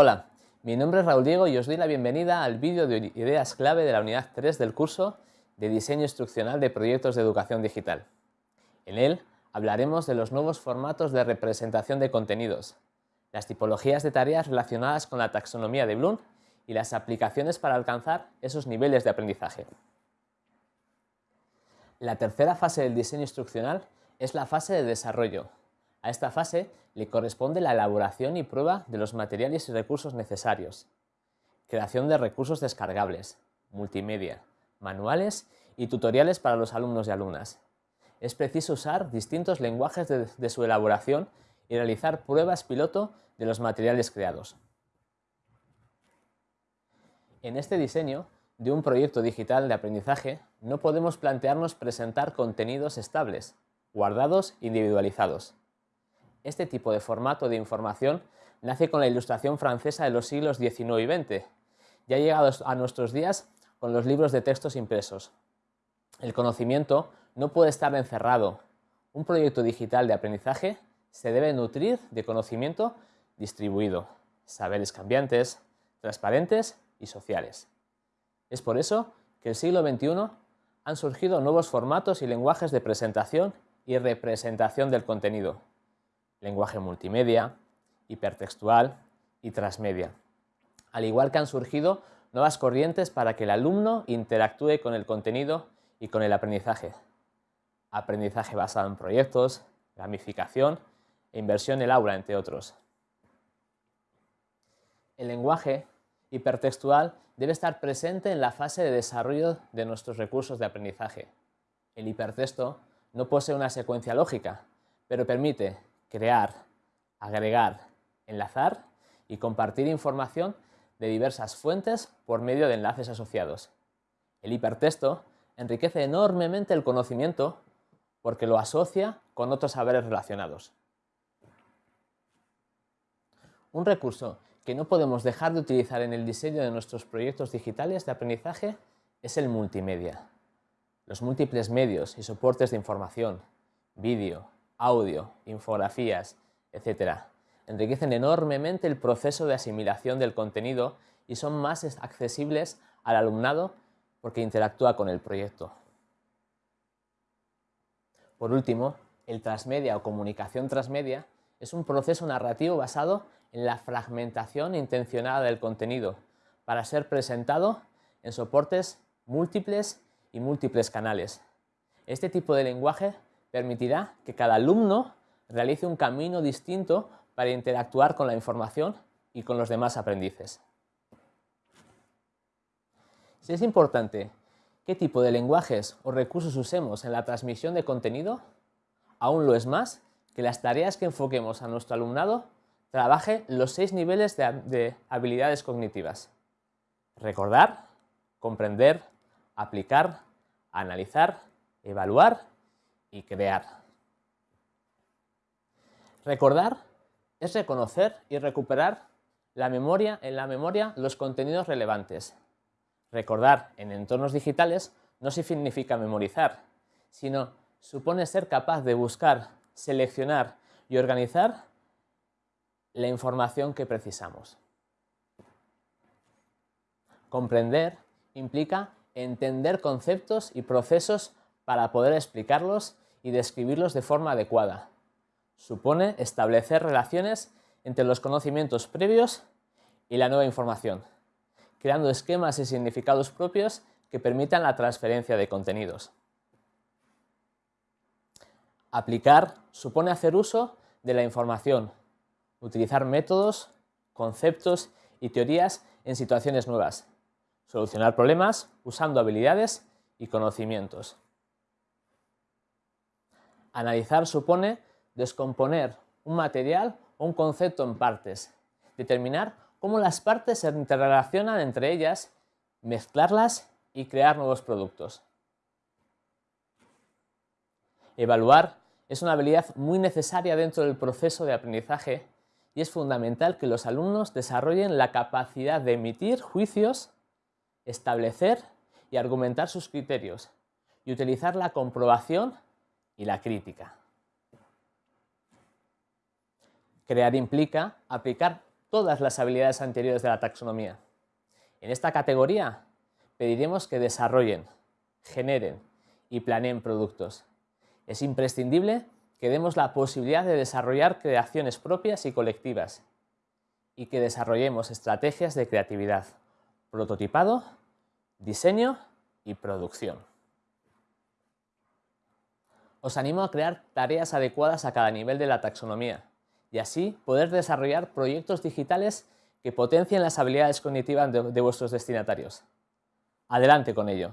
Hola, mi nombre es Raúl Diego y os doy la bienvenida al vídeo de ideas clave de la unidad 3 del curso de Diseño Instruccional de Proyectos de Educación Digital. En él hablaremos de los nuevos formatos de representación de contenidos, las tipologías de tareas relacionadas con la taxonomía de Bloom y las aplicaciones para alcanzar esos niveles de aprendizaje. La tercera fase del diseño instruccional es la fase de desarrollo. A esta fase le corresponde la elaboración y prueba de los materiales y recursos necesarios, creación de recursos descargables, multimedia, manuales y tutoriales para los alumnos y alumnas. Es preciso usar distintos lenguajes de, su elaboración y realizar pruebas piloto de los materiales creados. En este diseño de un proyecto digital de aprendizaje no podemos plantearnos presentar contenidos estables, guardados individualizados. Este tipo de formato de información nace con la ilustración francesa de los siglos XIX y XX y ha llegado a nuestros días con los libros de textos impresos. El conocimiento no puede estar encerrado. Un proyecto digital de aprendizaje se debe nutrir de conocimiento distribuido, saberes cambiantes, transparentes y sociales. Es por eso que el siglo XXI han surgido nuevos formatos y lenguajes de presentación y representación del contenido. Lenguaje multimedia, hipertextual y transmedia. Al igual que han surgido nuevas corrientes para que el alumno interactúe con el contenido y con el aprendizaje. Aprendizaje basado en proyectos, gamificación e inversión en el aula, entre otros. El lenguaje hipertextual debe estar presente en la fase de desarrollo de nuestros recursos de aprendizaje. El hipertexto no posee una secuencia lógica, pero permite crear, agregar, enlazar y compartir información de diversas fuentes por medio de enlaces asociados. El hipertexto enriquece enormemente el conocimiento porque lo asocia con otros saberes relacionados. Un recurso que no podemos dejar de utilizar en el diseño de nuestros proyectos digitales de aprendizaje es el multimedia. Los múltiples medios y soportes de información, vídeo, audio, infografías, etc. enriquecen enormemente el proceso de asimilación del contenido y son más accesibles al alumnado porque interactúa con el proyecto. Por último, el transmedia o comunicación transmedia es un proceso narrativo basado en la fragmentación intencionada del contenido para ser presentado en soportes múltiples y múltiples canales. Este tipo de lenguaje permitirá que cada alumno realice un camino distinto para interactuar con la información y con los demás aprendices. Si es importante qué tipo de lenguajes o recursos usemos en la transmisión de contenido, aún lo es más que las tareas que enfoquemos a nuestro alumnado trabaje los seis niveles de, habilidades cognitivas. Recordar, comprender, aplicar, analizar, evaluar y crear. Recordar es reconocer y recuperar la memoria, en la memoria los contenidos relevantes. Recordar en entornos digitales no significa memorizar, sino supone ser capaz de buscar, seleccionar y organizar la información que precisamos. Comprender implica entender conceptos y procesos para poder explicarlos y describirlos de forma adecuada. Supone establecer relaciones entre los conocimientos previos y la nueva información, creando esquemas y significados propios que permitan la transferencia de contenidos. Aplicar supone hacer uso de la información, utilizar métodos, conceptos y teorías en situaciones nuevas, solucionar problemas usando habilidades y conocimientos. Analizar supone descomponer un material o un concepto en partes, determinar cómo las partes se interrelacionan entre ellas, mezclarlas y crear nuevos productos. Evaluar es una habilidad muy necesaria dentro del proceso de aprendizaje y es fundamental que los alumnos desarrollen la capacidad de emitir juicios, establecer y argumentar sus criterios y utilizar la comprobación y la crítica. Crear implica aplicar todas las habilidades anteriores de la taxonomía. En esta categoría pediremos que desarrollen, generen y planeen productos. Es imprescindible que demos la posibilidad de desarrollar creaciones propias y colectivas y que desarrollemos estrategias de creatividad, prototipado, diseño y producción. Os animo a crear tareas adecuadas a cada nivel de la taxonomía y así poder desarrollar proyectos digitales que potencien las habilidades cognitivas de, vuestros destinatarios. Adelante con ello.